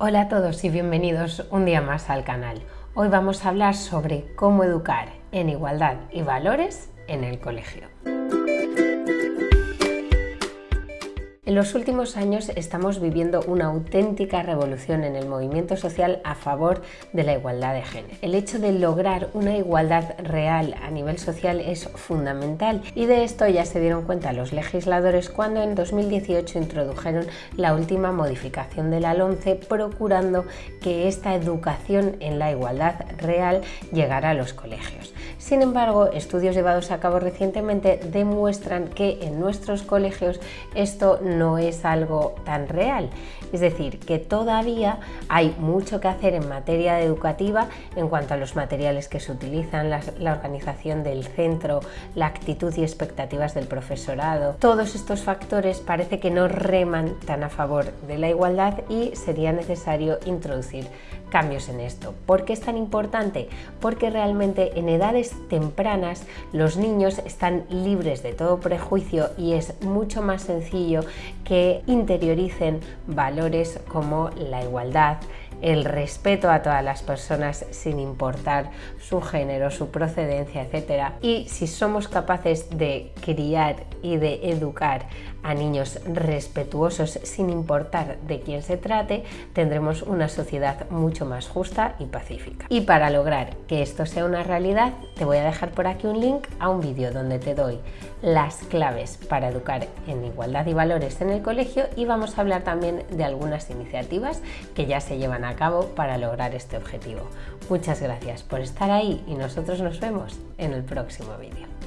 Hola a todos y bienvenidos un día más al canal. Hoy vamos a hablar sobre cómo educar en igualdad y valores en el colegio. En los últimos años estamos viviendo una auténtica revolución en el movimiento social a favor de la igualdad de género. El hecho de lograr una igualdad real a nivel social es fundamental y de esto ya se dieron cuenta los legisladores cuando en 2018 introdujeron la última modificación de la LONCE procurando que esta educación en la igualdad real llegara a los colegios. Sin embargo, estudios llevados a cabo recientemente demuestran que en nuestros colegios esto no es algo tan real. Es decir, que todavía hay mucho que hacer en materia educativa en cuanto a los materiales que se utilizan, la, la organización del centro, la actitud y expectativas del profesorado. Todos estos factores parece que no reman tan a favor de la igualdad y sería necesario introducir cambios en esto. ¿Por qué es tan importante? Porque realmente en edades tempranas los niños están libres de todo prejuicio y es mucho más sencillo que interioricen valores como la igualdad, el respeto a todas las personas sin importar su género, su procedencia, etc. Y si somos capaces de criar y de educar a niños respetuosos sin importar de quién se trate, tendremos una sociedad mucho más justa y pacífica. Y para lograr que esto sea una realidad, te voy a dejar por aquí un link a un vídeo donde te doy las claves para educar en igualdad y valores en el colegio y vamos a hablar también de algunas iniciativas que ya se llevan cabo para lograr este objetivo. Muchas gracias por estar ahí y nosotros nos vemos en el próximo vídeo.